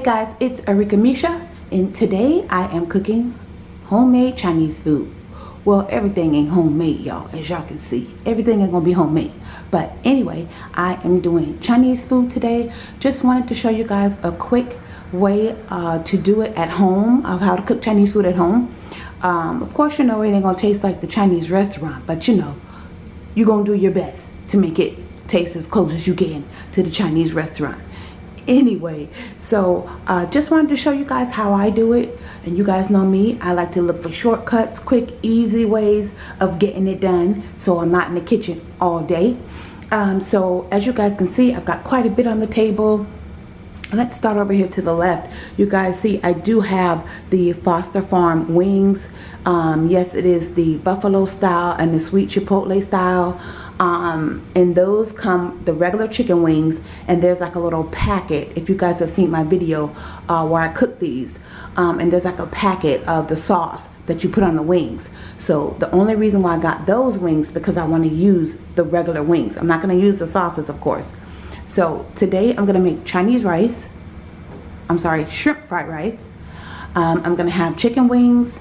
Hey guys, it's Arika Misha and today I am cooking homemade Chinese food. Well, everything ain't homemade, y'all, as y'all can see. Everything ain't gonna be homemade. But anyway, I am doing Chinese food today. Just wanted to show you guys a quick way uh, to do it at home, of how to cook Chinese food at home. Um, of course, you know, it ain't gonna taste like the Chinese restaurant, but you know, you're gonna do your best to make it taste as close as you can to the Chinese restaurant anyway. So uh, just wanted to show you guys how I do it. And you guys know me I like to look for shortcuts quick easy ways of getting it done so I'm not in the kitchen all day. Um, so as you guys can see I've got quite a bit on the table. Let's start over here to the left. You guys see I do have the Foster Farm wings. Um, yes it is the buffalo style and the sweet chipotle style um, and those come the regular chicken wings and there's like a little packet if you guys have seen my video uh, where I cook these. Um, and there's like a packet of the sauce that you put on the wings. So the only reason why I got those wings because I want to use the regular wings. I'm not going to use the sauces of course. So today I'm going to make Chinese rice. I'm sorry shrimp fried rice. Um, I'm going to have chicken wings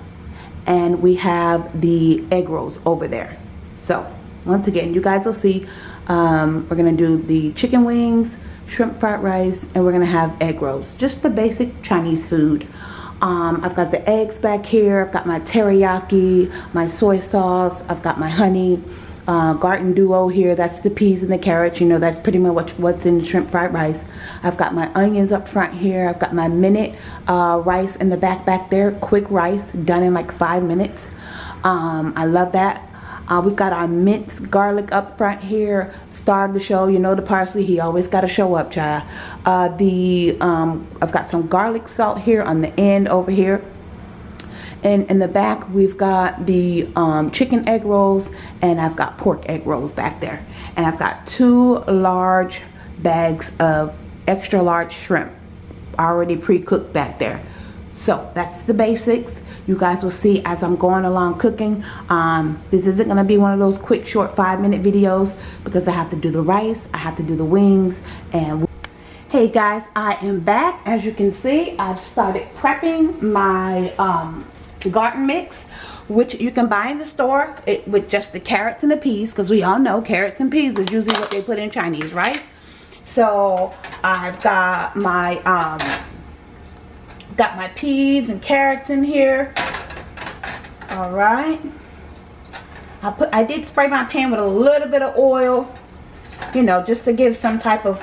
and we have the egg rolls over there. So once again you guys will see um, we're gonna do the chicken wings shrimp fried rice and we're gonna have egg rolls. Just the basic Chinese food. Um, I've got the eggs back here. I've got my teriyaki my soy sauce. I've got my honey uh, garden duo here. That's the peas and the carrots. You know that's pretty much what's in shrimp fried rice. I've got my onions up front here. I've got my minute uh, rice in the back back there. Quick rice done in like five minutes. Um, I love that uh, we've got our minced garlic up front here. Star of the show, you know the parsley, he always got to show up, child. Uh, the, um, I've got some garlic salt here on the end over here. And in the back, we've got the um, chicken egg rolls and I've got pork egg rolls back there. And I've got two large bags of extra large shrimp already pre-cooked back there. So that's the basics you guys will see as I'm going along cooking um, this isn't going to be one of those quick short five minute videos because I have to do the rice I have to do the wings and hey guys I am back as you can see I've started prepping my um, garden mix which you can buy in the store it, with just the carrots and the peas because we all know carrots and peas is usually what they put in Chinese rice. so I've got my um, Got my peas and carrots in here. All right. I put I did spray my pan with a little bit of oil, you know, just to give some type of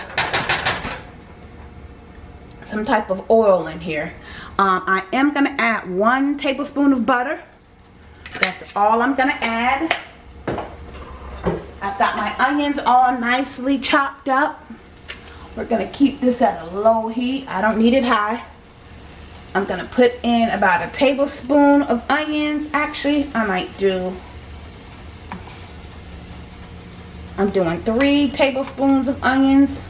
some type of oil in here. Um, I am going to add one tablespoon of butter. That's all I'm going to add. I've got my onions all nicely chopped up. We're going to keep this at a low heat. I don't need it high. I'm going to put in about a tablespoon of onions. Actually, I might do, I'm doing three tablespoons of onions,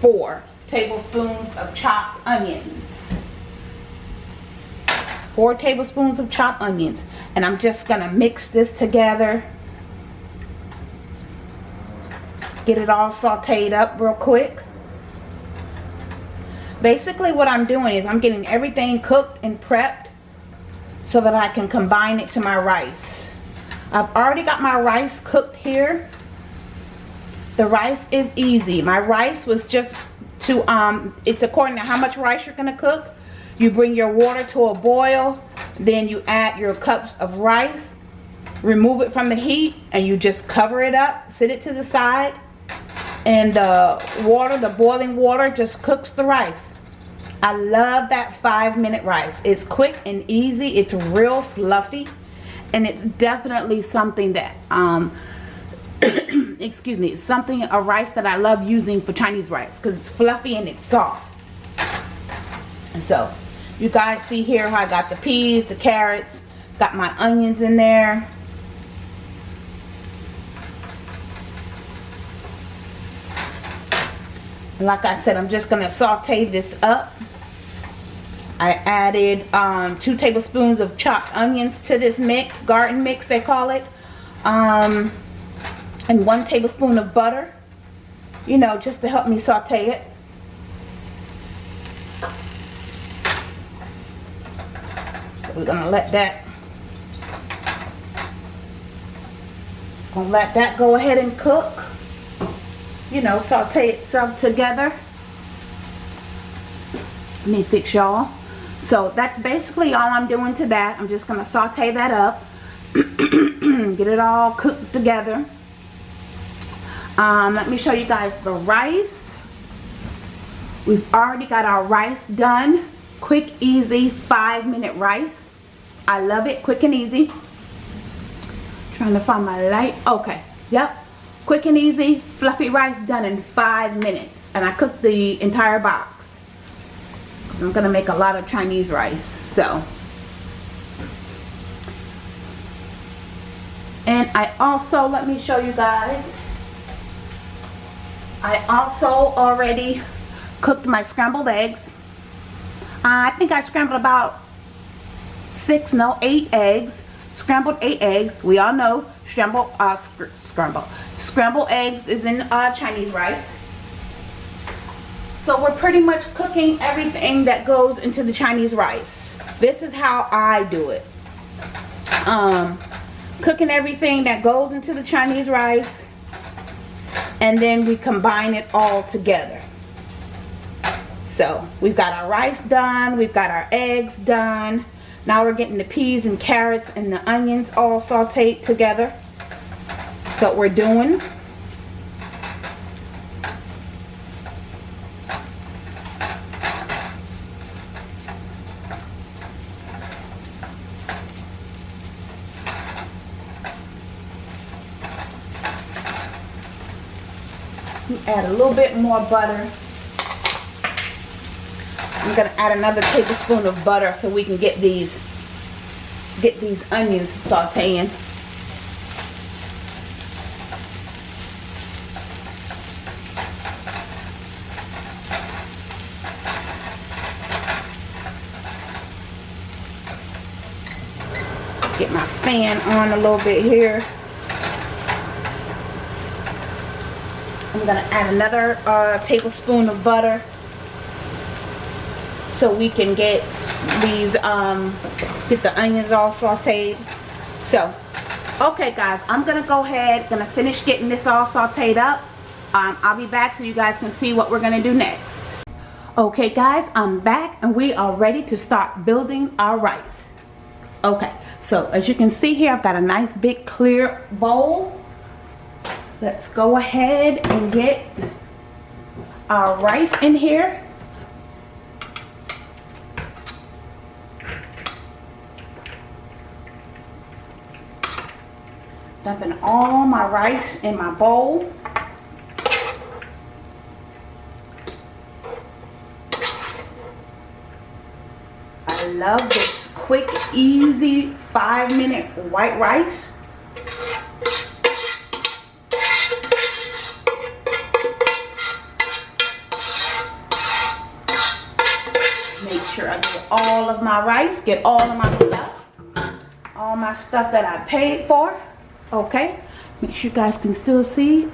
four tablespoons of chopped onions. Four tablespoons of chopped onions. And I'm just going to mix this together. Get it all sauteed up real quick basically what I'm doing is I'm getting everything cooked and prepped so that I can combine it to my rice. I've already got my rice cooked here. The rice is easy. My rice was just to, um, it's according to how much rice you're going to cook. You bring your water to a boil, then you add your cups of rice, remove it from the heat, and you just cover it up, sit it to the side, and the water, the boiling water just cooks the rice. I love that five minute rice. It's quick and easy. It's real fluffy. And it's definitely something that, um, excuse me, it's something, a rice that I love using for Chinese rice. Because it's fluffy and it's soft. And so, you guys see here how I got the peas, the carrots, got my onions in there. And like I said, I'm just going to saute this up. I added um, two tablespoons of chopped onions to this mix, garden mix they call it. Um, and one tablespoon of butter, you know, just to help me saute it. So we're going to let that gonna let that go ahead and cook you know saute itself together. Let me fix y'all. So that's basically all I'm doing to that. I'm just gonna saute that up. Get it all cooked together. Um, let me show you guys the rice. We've already got our rice done. Quick easy five minute rice. I love it quick and easy. Trying to find my light. Okay yep quick and easy fluffy rice done in five minutes and I cooked the entire box because I'm gonna make a lot of Chinese rice so and I also let me show you guys I also already cooked my scrambled eggs I think I scrambled about six, no, eight eggs. Scrambled eight eggs. We all know scrambled, uh, sc scrambled. Scrambled eggs is in uh, Chinese rice. So we're pretty much cooking everything that goes into the Chinese rice. This is how I do it. Um, cooking everything that goes into the Chinese rice. And then we combine it all together. So we've got our rice done. We've got our eggs done. Now we're getting the peas and carrots and the onions all sauteed together. So we're doing. add a little bit more butter I'm to add another tablespoon of butter so we can get these get these onions sauteing. Get my fan on a little bit here. I'm going to add another uh, tablespoon of butter so we can get these um get the onions all sauteed. So okay guys i'm gonna go ahead gonna finish getting this all sauteed up. Um, i'll be back so you guys can see what we're gonna do next. Okay guys i'm back and we are ready to start building our rice okay so as you can see here i've got a nice big clear bowl let's go ahead and get our rice in here dumping all my rice in my bowl. I love this quick, easy, five minute white rice. Make sure I get all of my rice, get all of my stuff. All my stuff that I paid for okay make sure you guys can still see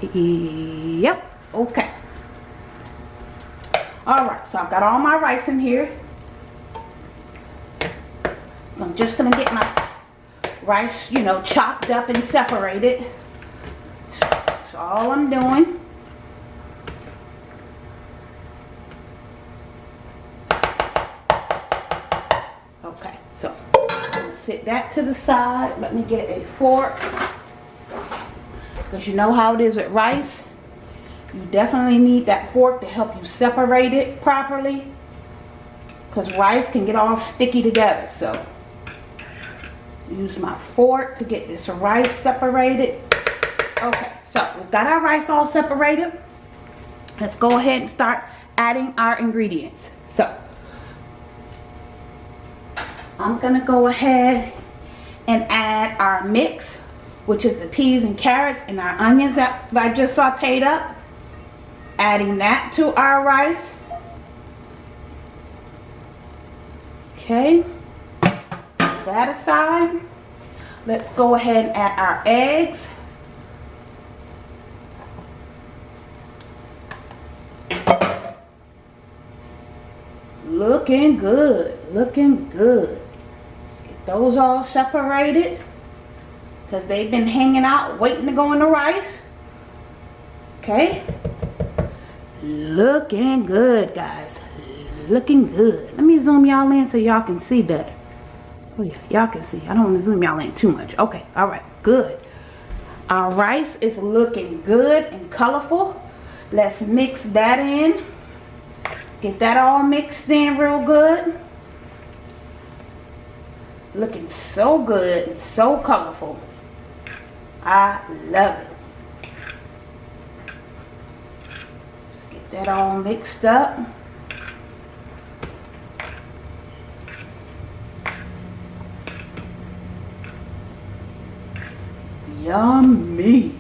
yep okay all right so i've got all my rice in here just gonna get my rice you know chopped up and separated that's all i'm doing okay so sit that to the side let me get a fork because you know how it is with rice. You definitely need that fork to help you separate it properly. Because rice can get all sticky together. So use my fork to get this rice separated. Okay, so we've got our rice all separated. Let's go ahead and start adding our ingredients. So I'm to go ahead and add our mix which is the peas and carrots and our onions that I just sauteed up. Adding that to our rice. Okay. That aside. Let's go ahead and add our eggs. Looking good. Looking good. Get those all separated because they've been hanging out waiting to go in the rice. Okay. Looking good, guys. Looking good. Let me zoom y'all in so y'all can see better. Oh yeah, y'all can see. I don't want to zoom y'all in too much. Okay, all right, good. Our rice is looking good and colorful. Let's mix that in. Get that all mixed in real good. Looking so good and so colorful. I love it. Get that all mixed up. Yummy.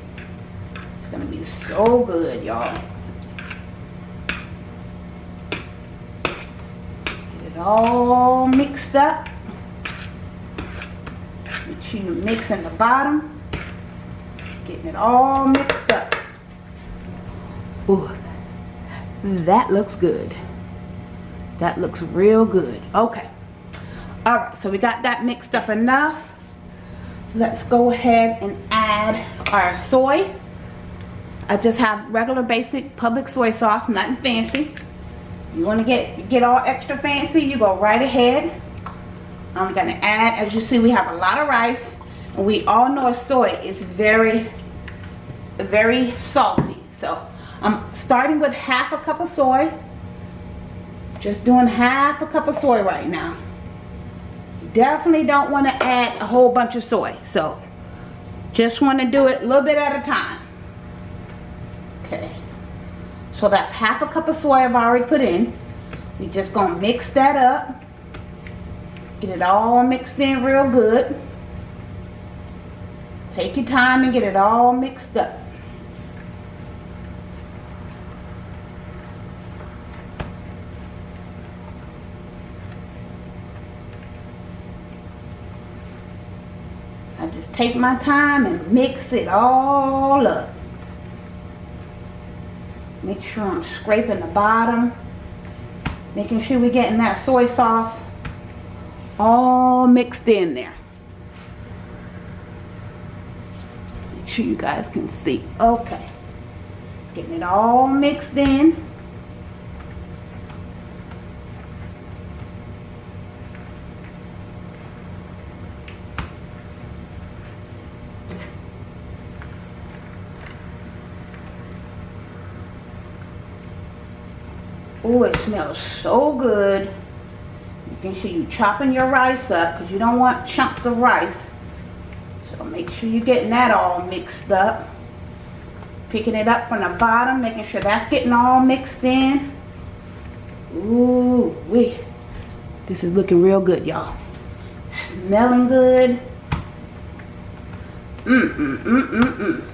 It's going to be so good, y'all. Get it all mixed up. Make sure you mix in the bottom. Getting it all mixed up. Ooh, that looks good. That looks real good. Okay. All right, so we got that mixed up enough let's go ahead and add our soy. I just have regular basic public soy sauce nothing fancy. You want to get get all extra fancy you go right ahead. I'm gonna add as you see we have a lot of rice and we all know soy is very very salty. So I'm starting with half a cup of soy. Just doing half a cup of soy right now definitely don't want to add a whole bunch of soy so just want to do it a little bit at a time. Okay. So that's half a cup of soy I've already put in. We just gonna mix that up. Get it all mixed in real good. Take your time and get it all mixed up take my time and mix it all up. Make sure I'm scraping the bottom. Making sure we're getting that soy sauce all mixed in there. Make sure you guys can see. Okay. Getting it all mixed in. Oh, it smells so good. Making sure you chopping your rice up because you don't want chunks of rice. So make sure you're getting that all mixed up. Picking it up from the bottom, making sure that's getting all mixed in. Ooh, wee. This is looking real good, y'all. Smelling good. Mm, mm, mm, mm, mm.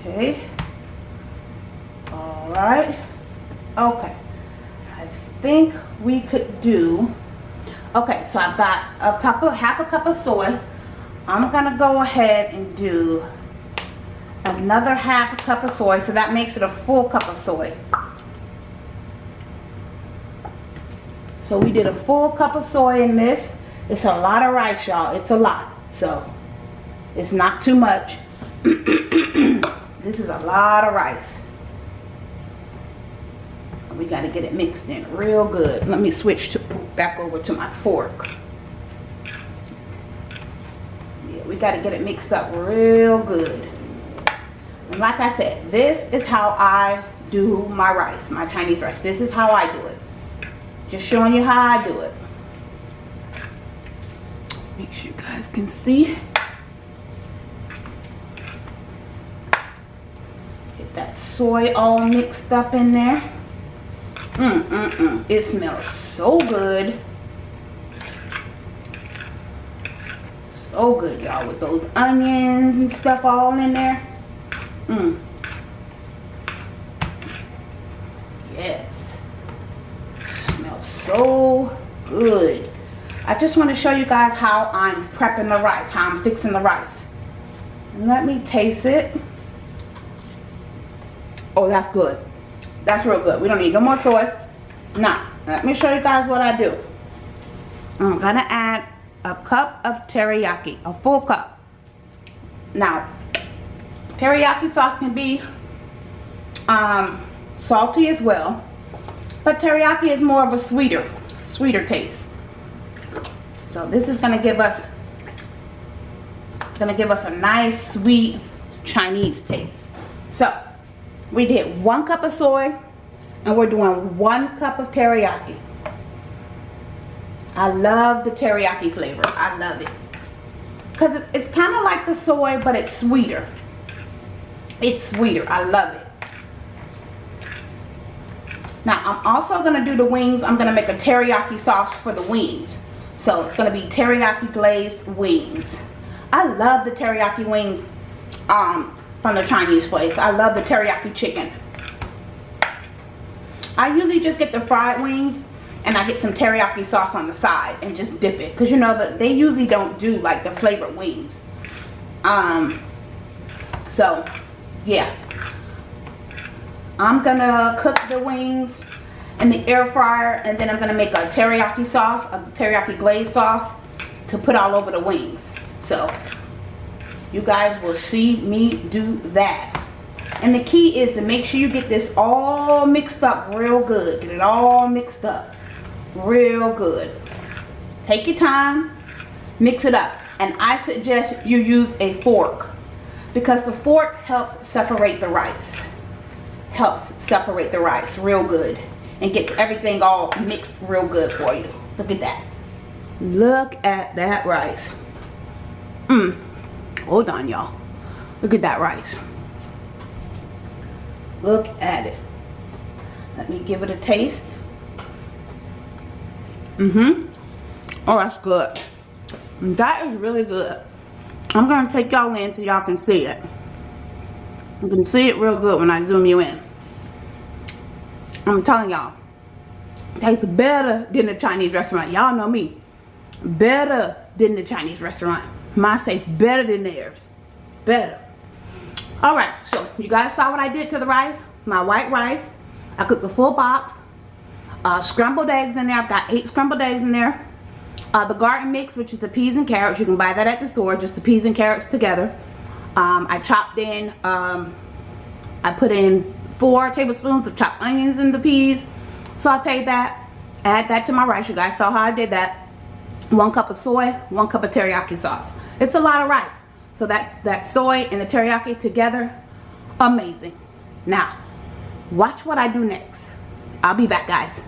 Okay. All right. Okay. I think we could do, okay, so I've got a cup of, half a cup of soy. I'm going to go ahead and do another half a cup of soy. So that makes it a full cup of soy. So we did a full cup of soy in this. It's a lot of rice, y'all. It's a lot. So it's not too much. This is a lot of rice. We got to get it mixed in real good. Let me switch to, back over to my fork. Yeah, we got to get it mixed up real good. And like I said, this is how I do my rice, my Chinese rice. This is how I do it. Just showing you how I do it. Make sure you guys can see. Get that soy all mixed up in there. Mm. It smells so good. So good, y'all, with those onions and stuff all in there. Mm. Yes. Smells so good. I just want to show you guys how I'm prepping the rice, how I'm fixing the rice. let me taste it. Oh, that's good. That's real good. We don't need no more soy. Now, let me show you guys what I do. I'm gonna add a cup of teriyaki, a full cup. Now, teriyaki sauce can be um, salty as well, but teriyaki is more of a sweeter, sweeter taste. So this is gonna give us, gonna give us a nice sweet Chinese taste. So we did one cup of soy and we're doing one cup of teriyaki. I love the teriyaki flavor. I love it. Because it's kind of like the soy, but it's sweeter. It's sweeter. I love it. Now, I'm also going to do the wings. I'm going to make a teriyaki sauce for the wings. So, it's going to be teriyaki glazed wings. I love the teriyaki wings um, from the Chinese place. I love the teriyaki chicken. I usually just get the fried wings and I get some teriyaki sauce on the side and just dip it. Because you know, that they usually don't do like the flavored wings. Um, so, yeah. I'm going to cook the wings in the air fryer and then I'm going to make a teriyaki sauce, a teriyaki glaze sauce to put all over the wings. So, you guys will see me do that. And the key is to make sure you get this all mixed up real good. Get it all mixed up real good. Take your time, mix it up. And I suggest you use a fork because the fork helps separate the rice. Helps separate the rice real good and get everything all mixed real good for you. Look at that. Look at that rice. Mmm. Hold on, y'all. Look at that rice. Look at it. Let me give it a taste. Mm-hmm. Oh, that's good. That is really good. I'm going to take y'all in so y'all can see it. You can see it real good when I zoom you in. I'm telling y'all. Tastes better than the Chinese restaurant. Y'all know me. Better than the Chinese restaurant. Mine tastes better than theirs. Better. Alright, so you guys saw what I did to the rice. My white rice. I cooked a full box uh, scrambled eggs in there. I've got eight scrambled eggs in there. Uh, the garden mix, which is the peas and carrots. You can buy that at the store, just the peas and carrots together. Um, I chopped in, um, I put in four tablespoons of chopped onions in the peas. Sauteed that. Add that to my rice. You guys saw how I did that. One cup of soy, one cup of teriyaki sauce. It's a lot of rice. So that, that soy and the teriyaki together, amazing. Now, watch what I do next. I'll be back, guys.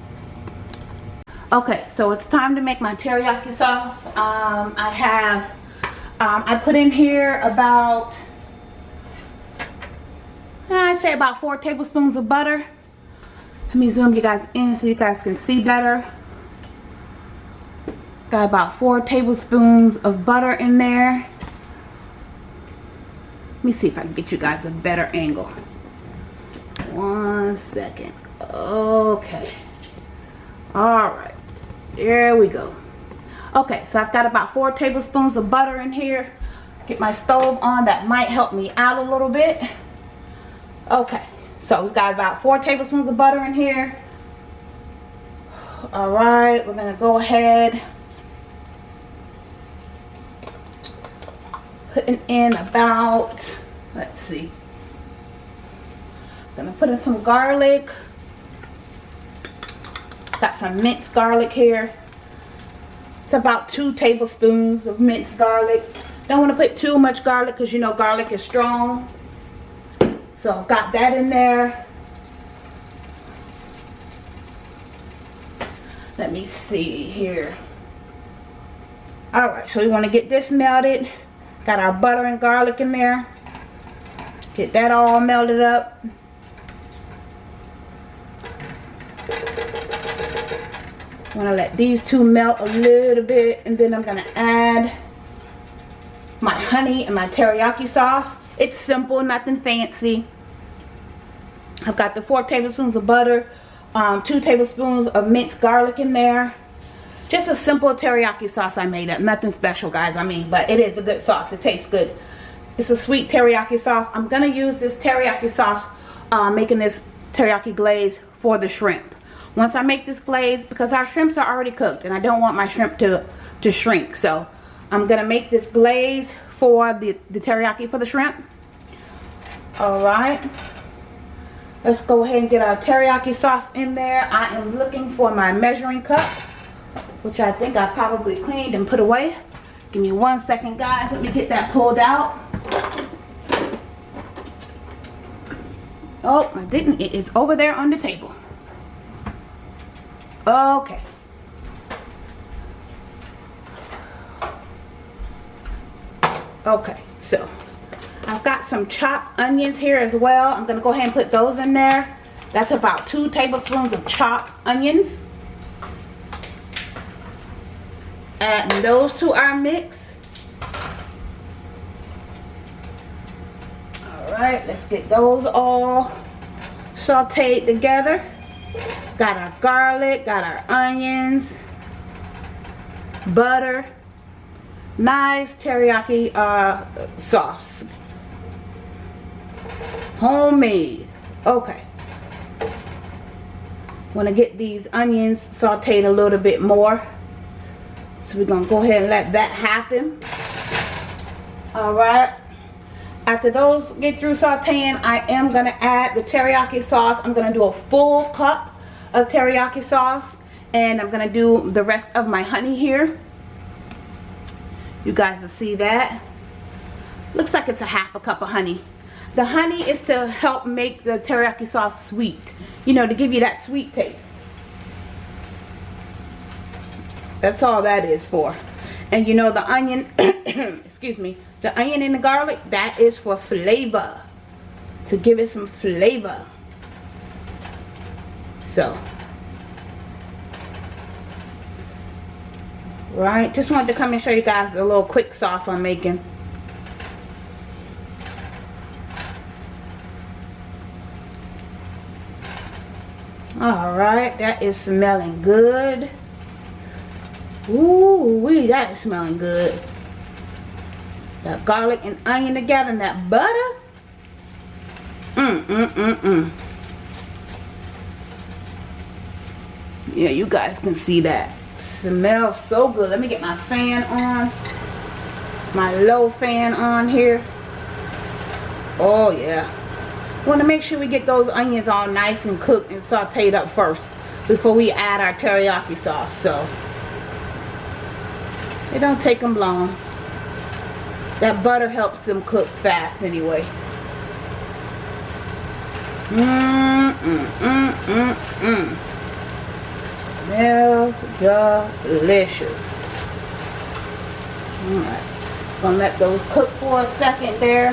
Okay, so it's time to make my teriyaki sauce. Um, I have, um, I put in here about, I'd say about four tablespoons of butter. Let me zoom you guys in so you guys can see better. Got about four tablespoons of butter in there. Let me see if I can get you guys a better angle. One second. Okay. All right. There we go. Okay, so I've got about four tablespoons of butter in here. Get my stove on. That might help me out a little bit. Okay, so we've got about four tablespoons of butter in here. All right, we're going to go ahead. Putting in about, let's see. Gonna put in some garlic. Got some minced garlic here. It's about two tablespoons of minced garlic. Don't want to put too much garlic because you know garlic is strong. So I've got that in there. Let me see here. Alright, so we want to get this melted. Got our butter and garlic in there. Get that all melted up. I'm to let these two melt a little bit and then I'm to add my honey and my teriyaki sauce. It's simple, nothing fancy. I've got the four tablespoons of butter, um, two tablespoons of minced garlic in there. Just a simple teriyaki sauce I made up. Nothing special, guys. I mean, but it is a good sauce. It tastes good. It's a sweet teriyaki sauce. I'm going to use this teriyaki sauce uh, making this teriyaki glaze for the shrimp. Once I make this glaze, because our shrimps are already cooked and I don't want my shrimp to, to shrink. So I'm going to make this glaze for the, the teriyaki for the shrimp. Alright. Let's go ahead and get our teriyaki sauce in there. I am looking for my measuring cup, which I think I probably cleaned and put away. Give me one second, guys. Let me get that pulled out. Oh, I didn't. It is over there on the table. Okay. Okay, so I've got some chopped onions here as well. I'm going to go ahead and put those in there. That's about two tablespoons of chopped onions. Add those to our mix. Alright, let's get those all sauteed together. Got our garlic, got our onions, butter, nice teriyaki uh, sauce. Homemade. Okay. Want to get these onions sauteed a little bit more. So we're going to go ahead and let that happen. Alright. After those get through sauteing, I am going to add the teriyaki sauce. I'm going to do a full cup of teriyaki sauce. And I'm going to do the rest of my honey here. You guys will see that. Looks like it's a half a cup of honey. The honey is to help make the teriyaki sauce sweet. You know, to give you that sweet taste. That's all that is for. And you know the onion, excuse me, the onion and the garlic, that is for flavor. To give it some flavor. So. Right, just wanted to come and show you guys the little quick sauce I'm making. Alright, that is smelling good. Ooh, wee, that is smelling good. That garlic and onion together and that butter. Mmm, mmm, mmm, mmm. Yeah, you guys can see that. Smells so good. Let me get my fan on. My low fan on here. Oh, yeah want to make sure we get those onions all nice and cooked and sauteed up first before we add our teriyaki sauce so it don't take them long. That butter helps them cook fast anyway. Mmm mmm mmm mmm. Mmm smells delicious. All right gonna let those cook for a second there.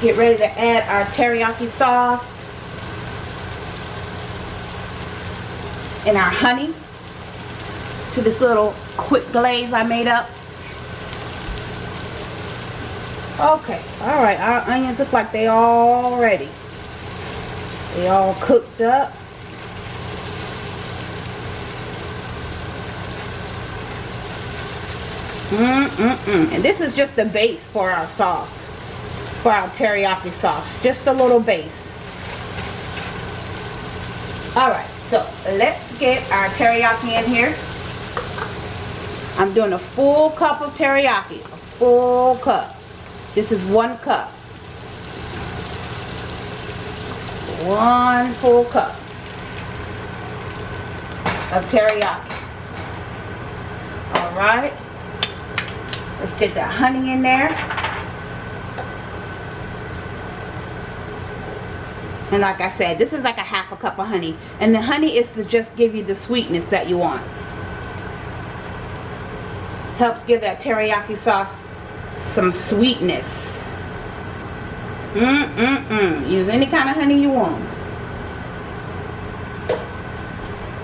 Get ready to add our teriyaki sauce and our honey to this little quick glaze I made up. Okay, alright, our onions look like they all ready. They all cooked up. Mm-mm-mm. And this is just the base for our sauce for our teriyaki sauce. Just a little base. Alright, so let's get our teriyaki in here. I'm doing a full cup of teriyaki. A full cup. This is one cup. One full cup of teriyaki. Alright. Let's get that honey in there. And like I said, this is like a half a cup of honey. And the honey is to just give you the sweetness that you want. Helps give that teriyaki sauce some sweetness. Mm-mm-mm. Use any kind of honey you want.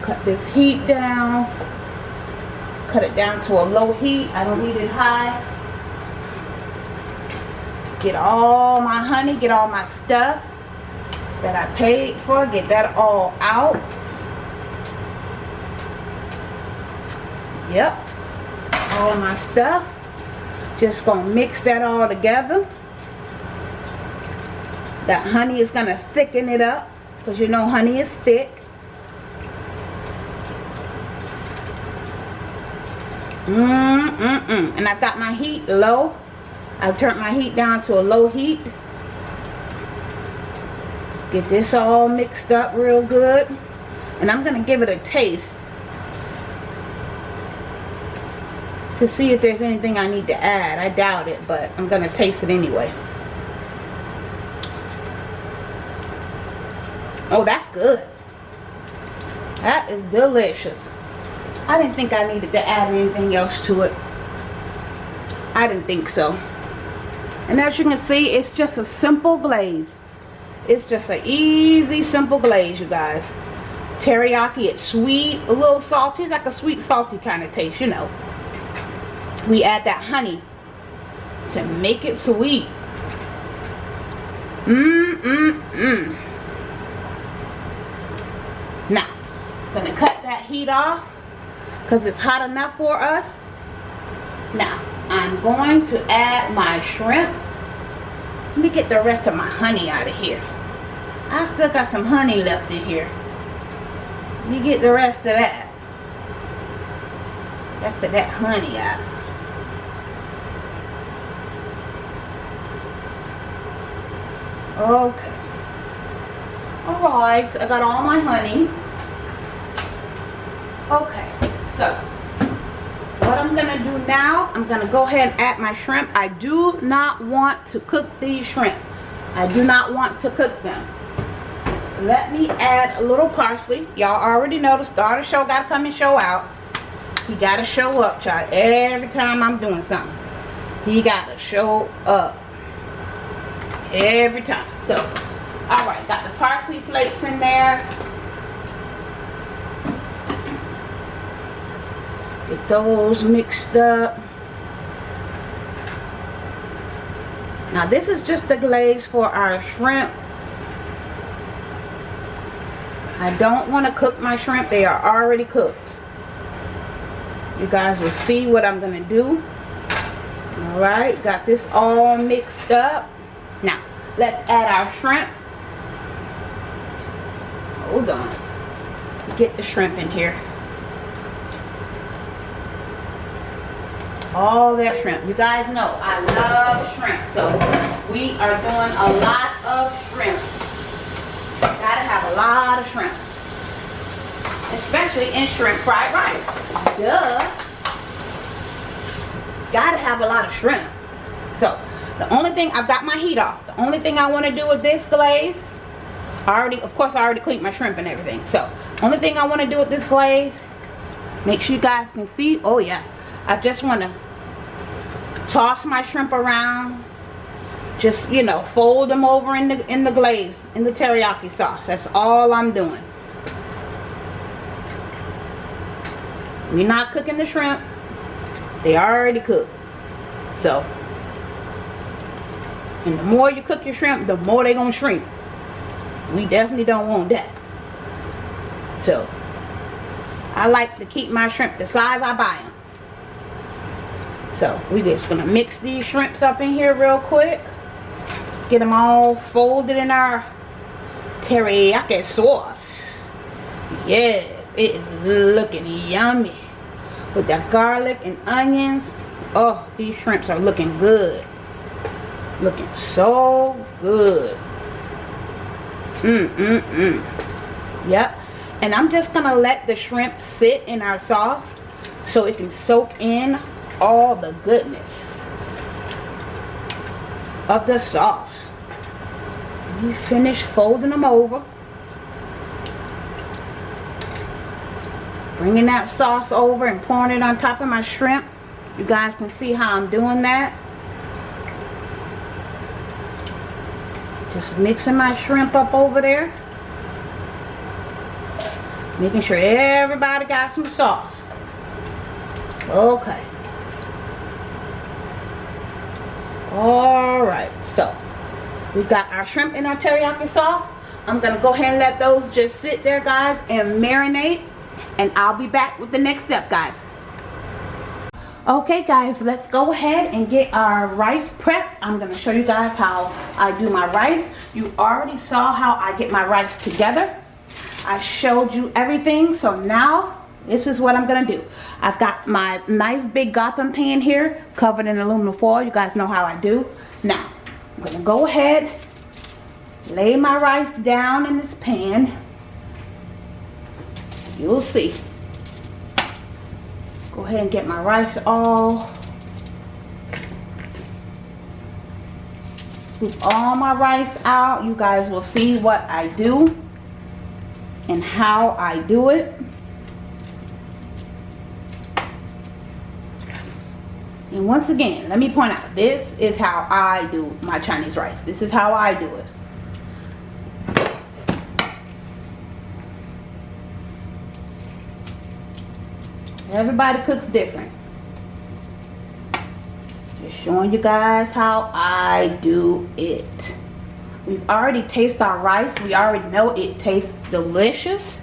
Cut this heat down. Cut it down to a low heat. I don't need it high. Get all my honey, get all my stuff that I paid for. Get that all out. Yep. All my stuff. Just gonna mix that all together. That honey is going to thicken it up. Because you know honey is thick. Mmm, mm, mm. And I've got my heat low. I've turned my heat down to a low heat. Get this all mixed up real good. And I'm going to give it a taste. To see if there's anything I need to add. I doubt it, but I'm going to taste it anyway. Oh, that's good. That is delicious. I didn't think I needed to add anything else to it. I didn't think so. And as you can see, it's just a simple glaze. It's just an easy, simple glaze, you guys. Teriyaki, it's sweet, a little salty. It's like a sweet, salty kind of taste, you know. We add that honey to make it sweet. Mmm, mmm, mmm. Now, I'm to cut that heat off because it's hot enough for us. Now, I'm going to add my shrimp. Let me get the rest of my honey out of here. I still got some honey left in here. Let me get the rest of that. Rest of that honey out. Okay. Alright, I got all my honey. Okay, so what I'm gonna do now I'm gonna go ahead and add my shrimp. I do not want to cook these shrimp. I do not want to cook them. Let me add a little parsley. Y'all already know the star of the show gotta come and show out. He gotta show up child. Every time I'm doing something he gotta show up every time so all right got the parsley flakes in there Get those mixed up. Now this is just the glaze for our shrimp. I don't want to cook my shrimp. They are already cooked. You guys will see what I'm going to do. Alright, got this all mixed up. Now, let's add our shrimp. Hold on. Get the shrimp in here. all their shrimp. You guys know I love shrimp. So we are doing a lot of shrimp. Gotta have a lot of shrimp. Especially in shrimp fried rice. Duh. Gotta have a lot of shrimp. So the only thing, I've got my heat off. The only thing I want to do with this glaze, I already, of course I already cleaned my shrimp and everything. So only thing I want to do with this glaze, make sure you guys can see. Oh yeah I just want to toss my shrimp around just you know fold them over in the in the glaze in the teriyaki sauce that's all I'm doing we're not cooking the shrimp they already cooked so and the more you cook your shrimp the more they're gonna shrink we definitely don't want that so I like to keep my shrimp the size I buy them so we just gonna mix these shrimps up in here real quick. Get them all folded in our teriyaki sauce. Yes, it is looking yummy. With that garlic and onions. Oh, these shrimps are looking good. Looking so good. Mmm, mmm, mmm. Yep. And I'm just going to let the shrimp sit in our sauce so it can soak in all the goodness of the sauce. You finish folding them over. Bringing that sauce over and pouring it on top of my shrimp. You guys can see how I'm doing that. Just mixing my shrimp up over there. Making sure everybody got some sauce. Okay. Alright, so we've got our shrimp in our teriyaki sauce. I'm going to go ahead and let those just sit there, guys, and marinate. And I'll be back with the next step, guys. Okay guys, let's go ahead and get our rice prep. I'm going to show you guys how I do my rice. You already saw how I get my rice together. I showed you everything. So now this is what I'm going to do. I've got my nice big Gotham pan here covered in aluminum foil. You guys know how I do. Now, I'm to go ahead, lay my rice down in this pan. You'll see. Go ahead and get my rice all. Scoop all my rice out. You guys will see what I do and how I do it. And once again, let me point out, this is how I do my Chinese rice. This is how I do it. Everybody cooks different. Just showing you guys how I do it. We've already tasted our rice. We already know it tastes delicious.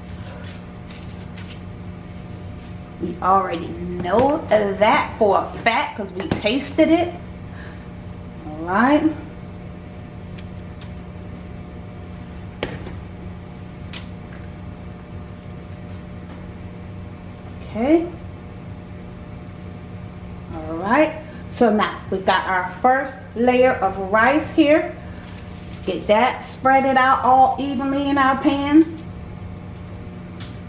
We already know that for a fact because we tasted it. Alright. Okay. Alright. So now we've got our first layer of rice here. Let's get that spread it out all evenly in our pan.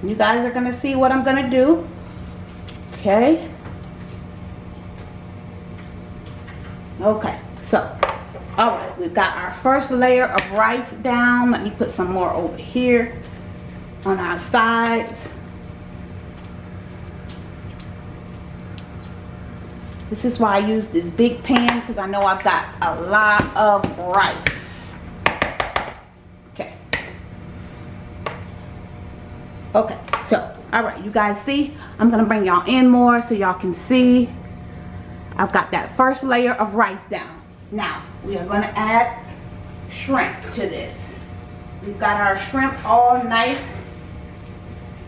You guys are to see what I'm to do. Okay. Okay. So, alright. We've got our first layer of rice down. Let me put some more over here on our sides. This is why I use this big pan because I know I've got a lot of rice. Okay. Okay, so, alright, you guys see? I'm going to bring y'all in more so y'all can see. I've got that first layer of rice down. Now, we are going to add shrimp to this. We've got our shrimp all nice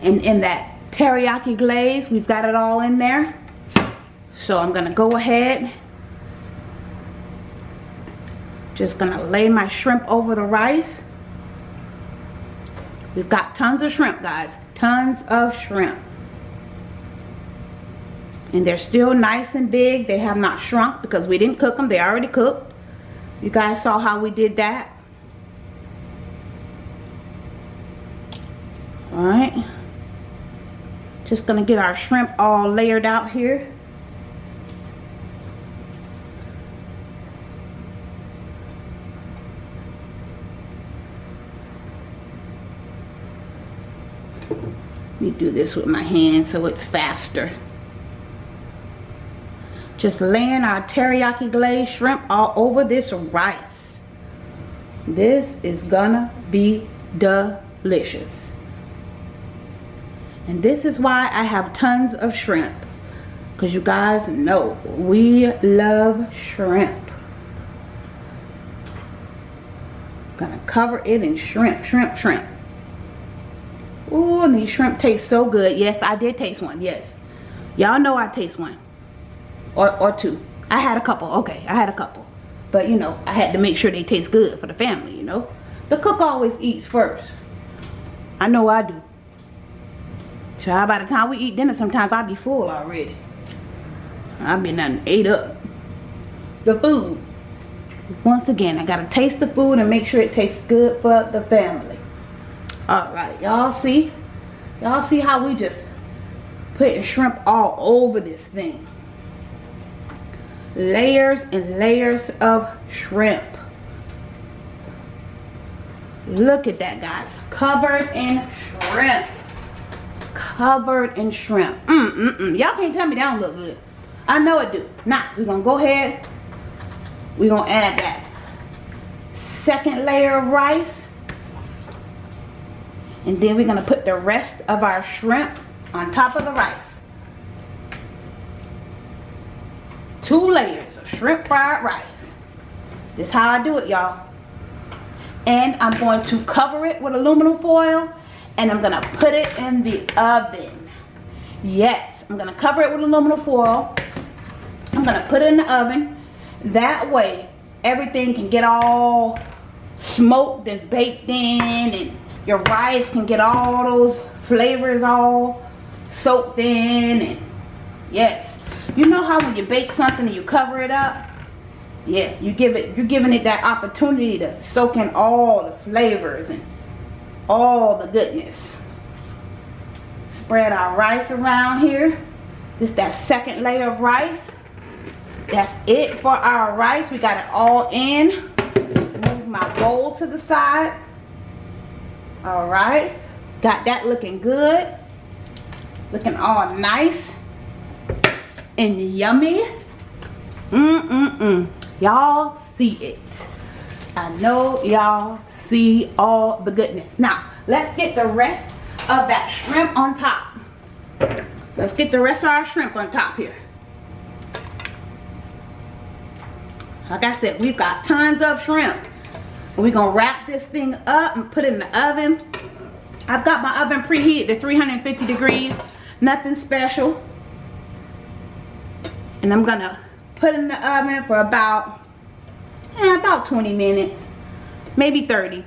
and in that teriyaki glaze. We've got it all in there. So I'm going to go ahead. Just going to lay my shrimp over the rice. We've got tons of shrimp, guys. Tons of shrimp. And they're still nice and big. They have not shrunk because we didn't cook them. They already cooked. You guys saw how we did that. Alright. Just going to get our shrimp all layered out here. Do this with my hand so it's faster. Just laying our teriyaki glazed shrimp all over this rice. This is gonna be delicious. And this is why I have tons of shrimp. Because you guys know we love shrimp. Gonna cover it in shrimp, shrimp, shrimp. Ooh, and these shrimp taste so good. Yes, I did taste one. Yes. Y'all know I taste one. Or, or two. I had a couple. Okay, I had a couple. But, you know, I had to make sure they taste good for the family, you know. The cook always eats first. I know I do. Child, by the time we eat dinner, sometimes I be full already. I've been done ate up. The food. Once again, I gotta taste the food and make sure it tastes good for the family all right y'all see? Y'all see how we just putting shrimp all over this thing? Layers and layers of shrimp. Look at that guys. Covered in shrimp. Covered in shrimp. Mm mm mm. Y'all can't tell me that don't look good. I know it do. Now we're gonna go ahead. We're gonna add that second layer of rice and then we're going to put the rest of our shrimp on top of the rice. Two layers of shrimp fried rice. This is how I do it, y'all. And I'm going to cover it with aluminum foil. And I'm going to put it in the oven. Yes, I'm going to cover it with aluminum foil. I'm gonna put it in the oven. That way, everything can get all smoked and baked in and your rice can get all those flavors all soaked in and yes. You know how when you bake something and you cover it up? Yeah you give it you're giving it that opportunity to soak in all the flavors and all the goodness. Spread our rice around here. This that second layer of rice. That's it for our rice. We got it all in. Move my bowl to the side all right. Got that looking good. Looking all nice and yummy. Mm-mm-mm. Y'all see it. I know y'all see all the goodness. Now let's get the rest of that shrimp on top. Let's get the rest of our shrimp on top here. Like i said we've got tons of shrimp we're gonna wrap this thing up and put it in the oven. I've got my oven preheated to 350 degrees. Nothing special. And I'm gonna put it in the oven for about eh, about 20 minutes. Maybe 30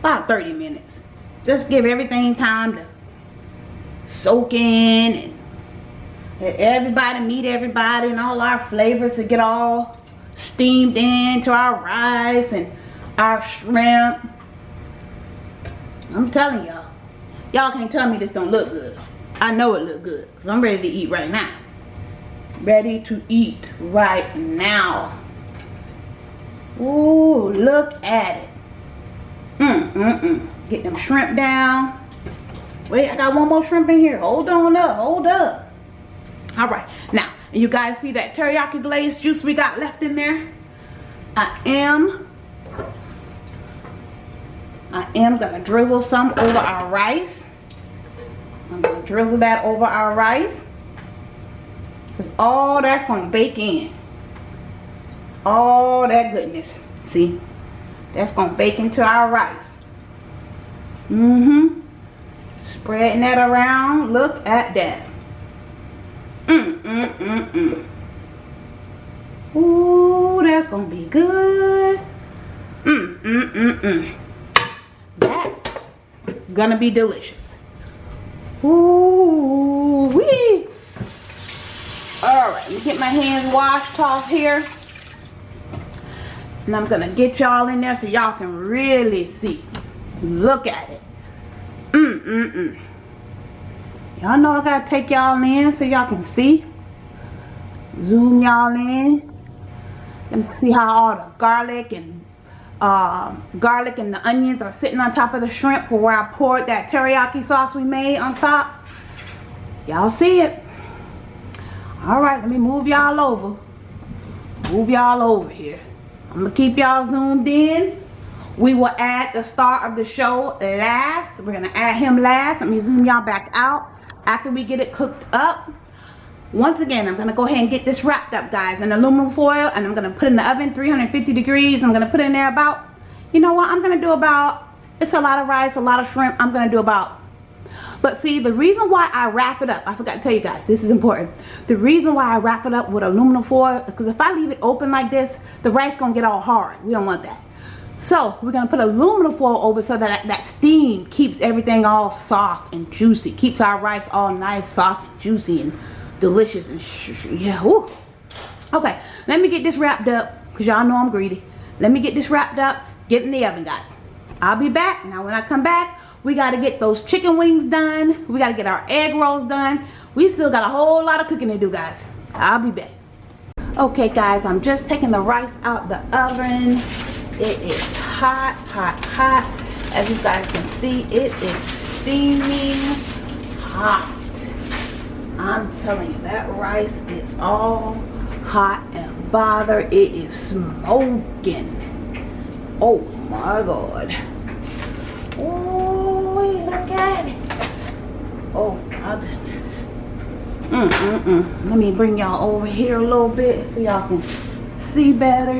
about 30 minutes. Just give everything time to soak in and everybody meet everybody and all our flavors to get all steamed into our rice and our shrimp. I'm telling y'all. Y'all can't tell me this don't look good. I know it look good because I'm ready to eat right now. Ready to eat right now. Ooh, look at it. Mm, mm, mm. Get them shrimp down. Wait, I got one more shrimp in here. Hold on up, hold up. All right, now and you guys see that teriyaki glaze juice we got left in there? I am I am gonna drizzle some over our rice. I'm gonna drizzle that over our rice. Because all that's gonna bake in. All that goodness. See? That's gonna bake into our rice. Mm-hmm. Spreading that around. Look at that. Mm, mm, mm, mm. Ooh, that's gonna be good. Mm, mm, mm, mm. That's gonna be delicious. Ooh, wee. All right, let me get my hands washed off here. And I'm gonna get y'all in there so y'all can really see. Look at it. Mm, mm, mm. Y'all know I gotta take y'all in so y'all can see. Zoom y'all in. And see how all the garlic and uh, garlic and the onions are sitting on top of the shrimp where I poured that teriyaki sauce we made on top. Y'all see it? Alright, let me move y'all over. Move y'all over here. I'm gonna keep y'all zoomed in. We will add the star of the show last. We're gonna add him last. Let me zoom y'all back out after we get it cooked up once again i'm gonna go ahead and get this wrapped up guys in aluminum foil and i'm gonna put in the oven 350 degrees. I'm gonna put in there about you know what i'm gonna do about it's a lot of rice a lot of shrimp i'm gonna do about. But see the reason why i wrap it up i forgot to tell you guys this is important. The reason why i wrap it up with aluminum foil because if i leave it open like this the rice gonna get all hard. We don't want that so we're going to put aluminum foil over so that that steam keeps everything all soft and juicy. Keeps our rice all nice, soft, and juicy, and delicious. And yeah, whoo. Okay, let me get this wrapped up because y'all know I'm greedy. Let me get this wrapped up, get in the oven, guys. I'll be back. Now, when I come back, we got to get those chicken wings done. We got to get our egg rolls done. We still got a whole lot of cooking to do, guys. I'll be back. Okay, guys, I'm just taking the rice out the oven. It is hot, hot, hot. As you guys can see, it is steaming hot. I'm telling you, that rice is all hot and bother. It is smoking. Oh my God. Oh, look at it. Oh my goodness. Mm, mm, mm. Let me bring y'all over here a little bit so y'all can see better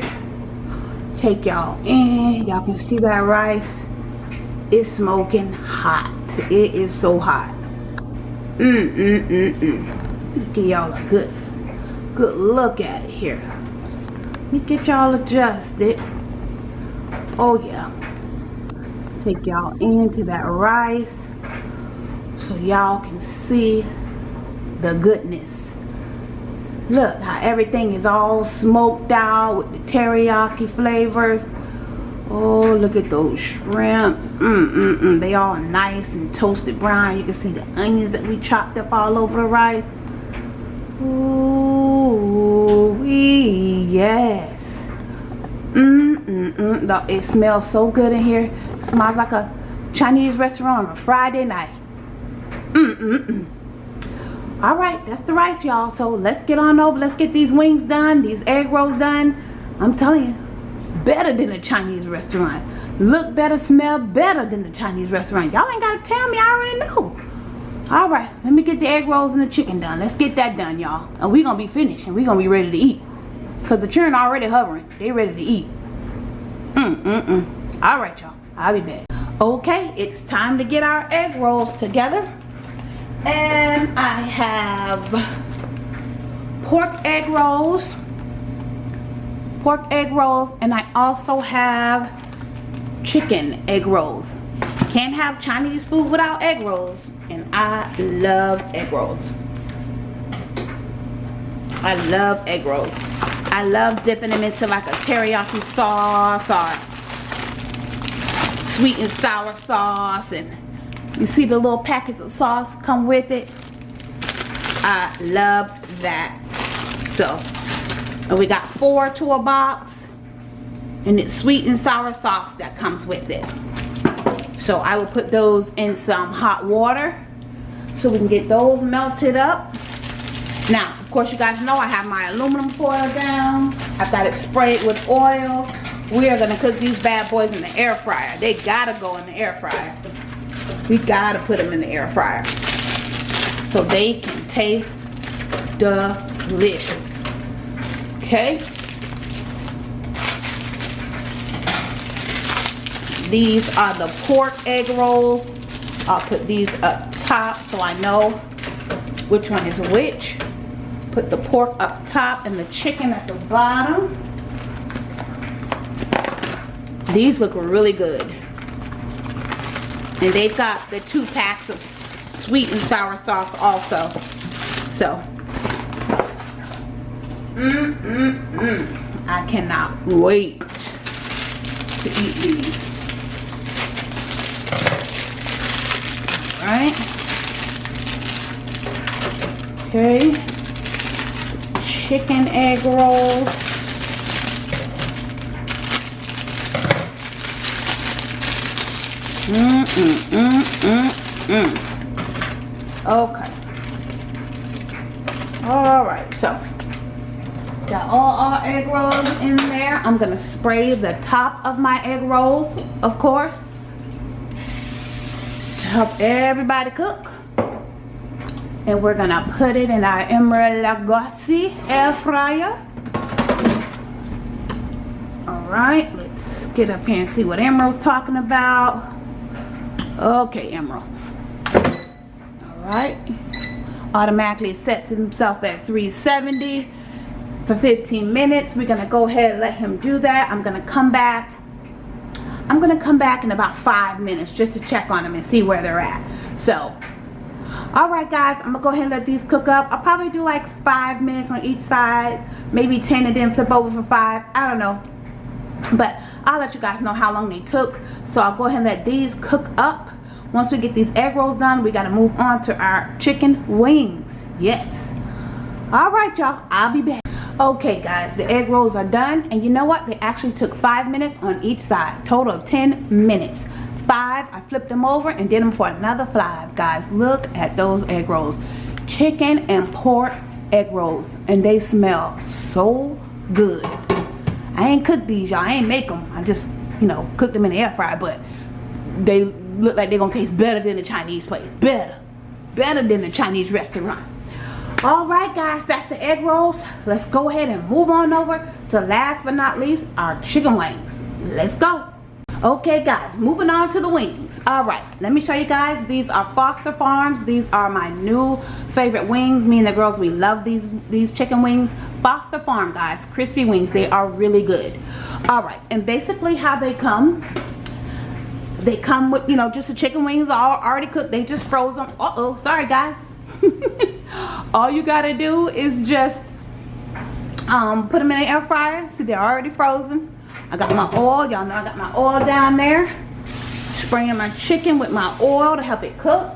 take y'all in y'all can see that rice it's smoking hot it is so hot mm mm mm mm give y'all a good good look at it here. Let me get y'all adjusted. Oh yeah. Take y'all into that rice so y'all can see the goodness. Look how everything is all smoked out with the teriyaki flavors. Oh, look at those shrimps. Mm, mm, mm. They all nice and toasted brown. You can see the onions that we chopped up all over the rice. Ooh, wee, yes. Mm, mm, mm. It smells so good in here. It smells like a Chinese restaurant on a Friday night. Mm, mm, mm. All right, that's the rice, y'all. So let's get on over. Let's get these wings done, these egg rolls done. I'm telling you, better than a Chinese restaurant. Look better, smell better than the Chinese restaurant. Y'all ain't got to tell me. I already know. All right, let me get the egg rolls and the chicken done. Let's get that done, y'all. And we to be finished and we to be ready to eat. Because the children already hovering. They ready to eat. Mm-mm-mm. All right, y'all. I'll be back. Okay, it's time to get our egg rolls together. And I have pork egg rolls pork egg rolls and I also have chicken egg rolls. Can't have Chinese food without egg rolls and I love egg rolls. I love egg rolls. I love dipping them into like a teriyaki sauce or sweet and sour sauce and you see the little packets of sauce come with it? I love that. So and we got four to a box and it's sweet and sour sauce that comes with it. So I will put those in some hot water so we can get those melted up. Now of course you guys know I have my aluminum foil down. I've got it sprayed with oil. We are going to cook these bad boys in the air fryer. They gotta go in the air fryer we gotta put them in the air fryer. So they can taste delicious. Okay? These are the pork egg rolls. I'll put these up top so I know which one is which. Put the pork up top and the chicken at the bottom. These look really good and they've got the two packs of sweet and sour sauce also so Mm, mm, mm. I cannot wait to eat these. Alright. Okay. Chicken egg rolls. Mm, mm, mm, mm, mm. Okay. Alright, so Got all our egg rolls in there. I'm to spray the top of my egg rolls, of course. To help everybody cook. And we're to put it in our Emeril Lagasse air fryer. Alright, let's get up here and see what Emeril's talking about. Okay, Emeril. Alright. Automatically sets himself at 370 for 15 minutes. We're gonna go ahead and let him do that. I'm gonna come back. I'm gonna come back in about five minutes just to check on them and see where they're at. So all right guys i'm gonna go ahead and let these cook up. I'll probably do like five minutes on each side maybe 10 and then flip over for five. I don't know. But i'll let you guys know how long they took. So i'll go ahead and let these cook up. Once we get these egg rolls done we got to move on to our chicken wings. Yes. All right y'all. I'll be back. Okay guys the egg rolls are done. And you know what? They actually took five minutes on each side. Total of 10 minutes. Five i flipped them over and did them for another five. Guys look at those egg rolls. Chicken and pork egg rolls. And they smell so good i ain't cook these y'all. I ain't make them i just you know cook them in the air fryer but they look like they're gonna taste better than the chinese place. Better. Better than the chinese restaurant. All right guys. That's the egg rolls. Let's go ahead and move on over to last but not least our chicken wings. Let's go. Okay guys. Moving on to the wings. All right. Let me show you guys. These are foster farms. These are my new favorite wings. Me and the girls we love these these chicken wings foster farm guys. Crispy wings they are really good. All right and basically how they come they come with you know just the chicken wings all already cooked. They just froze them uh-oh sorry guys. All you gotta do is just um, put them in the air fryer. See they're already frozen. I got my oil. Y'all know I got my oil down there. Spraying my chicken with my oil to help it cook.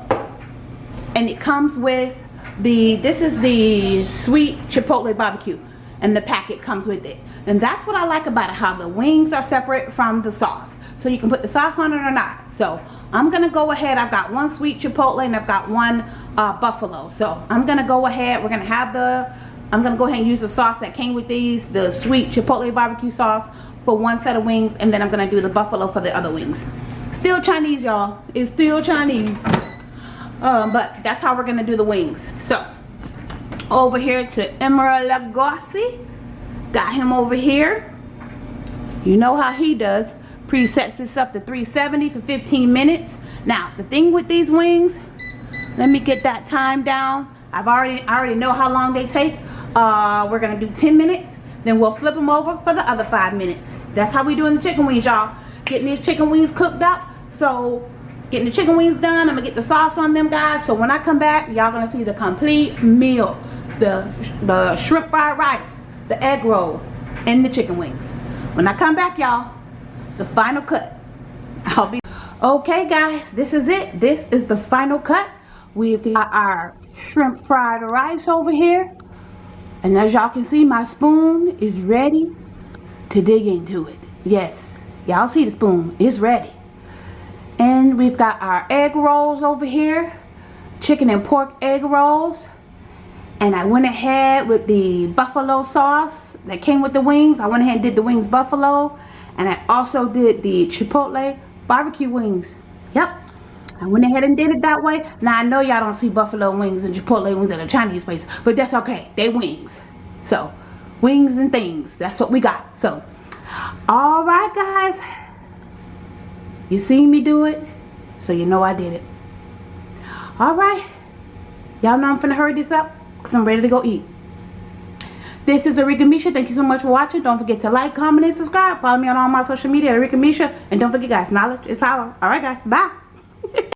And it comes with the this is the sweet chipotle barbecue and the packet comes with it. And that's what I like about it how the wings are separate from the sauce. So you can put the sauce on it or not. So I'm gonna go ahead I've got one sweet chipotle and I've got one uh, buffalo. So I'm gonna go ahead we're gonna have the I'm gonna go ahead and use the sauce that came with these the sweet chipotle barbecue sauce for one set of wings and then I'm gonna do the buffalo for the other wings. Still Chinese y'all. It's still Chinese um, but that's how we're gonna do the wings. So over here to Emeril Lagasse got him over here. You know how he does. Presets this up to 370 for 15 minutes. Now the thing with these wings let me get that time down. I've already I already know how long they take. Uh, we're gonna do 10 minutes then we'll flip them over for the other five minutes. That's how we doing the chicken wings y'all. Getting these chicken wings cooked up. So getting the chicken wings done. I'm gonna get the sauce on them guys. So when I come back, y'all gonna see the complete meal. The, the shrimp fried rice, the egg rolls, and the chicken wings. When I come back, y'all, the final cut. I'll be okay guys this is it this is the final cut we've got our shrimp fried rice over here and as y'all can see my spoon is ready to dig into it yes y'all see the spoon it's ready and we've got our egg rolls over here chicken and pork egg rolls. And I went ahead with the buffalo sauce that came with the wings. I went ahead and did the wings buffalo. And I also did the chipotle barbecue wings. Yep. I went ahead and did it that way. Now I know y'all don't see buffalo wings and chipotle wings at a Chinese place but that's okay. They wings. So wings and things. That's what we got. So all right guys you seen me do it, so you know I did it. Alright. Y'all know I'm finna hurry this up because I'm ready to go eat. This is Arika Misha. Thank you so much for watching. Don't forget to like, comment, and subscribe. Follow me on all my social media, Arika Misha. And don't forget, guys, knowledge is power. Alright, guys. Bye.